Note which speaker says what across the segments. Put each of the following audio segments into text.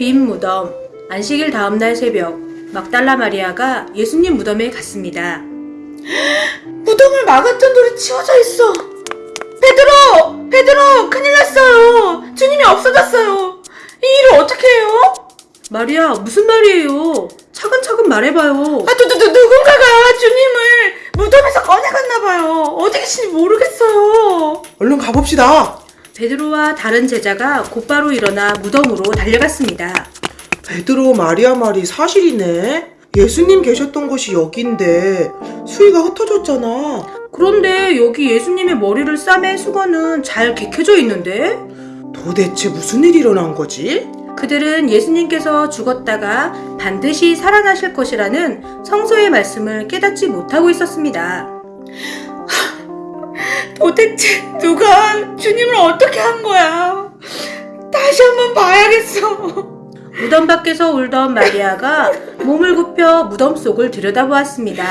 Speaker 1: 빈 무덤. 안식일 다음날 새벽, 막달라 마리아가 예수님 무덤에 갔습니다.
Speaker 2: 무덤을 막았던 돌이 치워져 있어. 베드로! 베드로! 큰일 났어요. 주님이 없어졌어요. 이 일을 어떻게 해요?
Speaker 1: 마리아, 무슨 말이에요? 차근차근 말해봐요.
Speaker 2: 아, 누, 누, 누, 누군가가 주님을 무덤에서 꺼내갔나봐요. 어디 계신지 모르겠어요.
Speaker 3: 얼른 가봅시다.
Speaker 1: 베드로와 다른 제자가 곧바로 일어나 무덤으로 달려갔습니다.
Speaker 3: 베드로 마리아 말이 사실이네. 예수님 계셨던 곳이 여긴데 수위가 흩어졌잖아.
Speaker 1: 그런데 여기 예수님의 머리를 싸맨 수건은 잘 개켜져 있는데?
Speaker 3: 도대체 무슨 일이 일어난 거지?
Speaker 1: 그들은 예수님께서 죽었다가 반드시 살아나실 것이라는 성서의 말씀을 깨닫지 못하고 있었습니다.
Speaker 2: 도대체 누가 주님을 어떻게 한 거야? 다시 한번 봐야겠어.
Speaker 1: 무덤 밖에서 울던 마리아가 몸을 굽혀 무덤 속을 들여다보았습니다.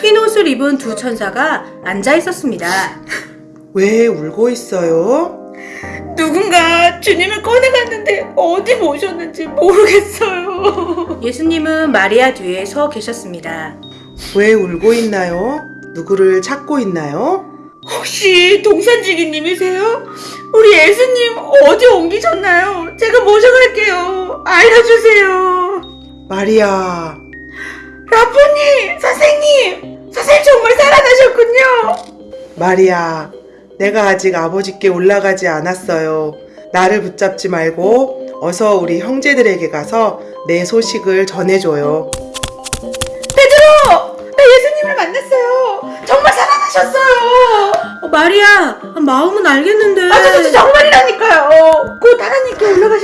Speaker 1: 흰 옷을 입은 두 천사가 앉아 있었습니다.
Speaker 3: 왜 울고 있어요?
Speaker 2: 누군가 주님을 꺼내갔는데 어디 모셨는지 모르겠어요.
Speaker 1: 예수님은 마리아 뒤에 서 계셨습니다.
Speaker 3: 왜 울고 있나요? 누구를 찾고 있나요?
Speaker 2: 혹시 동산지기님이세요? 우리 예수님 어디 옮기셨나요? 제가 모셔갈게요. 알려주세요.
Speaker 3: 마리아,
Speaker 2: 라프님, 선생님, 선생님 정말 살아나셨군요.
Speaker 3: 마리아, 내가 아직 아버지께 올라가지 않았어요. 나를 붙잡지 말고 어서 우리 형제들에게 가서 내 소식을 전해줘요.
Speaker 1: 어, 마리아, 마음은 알겠는데.
Speaker 2: 아, 저, 저, 저 정말이라니까요. 곧 하나님께 올라가실 거라고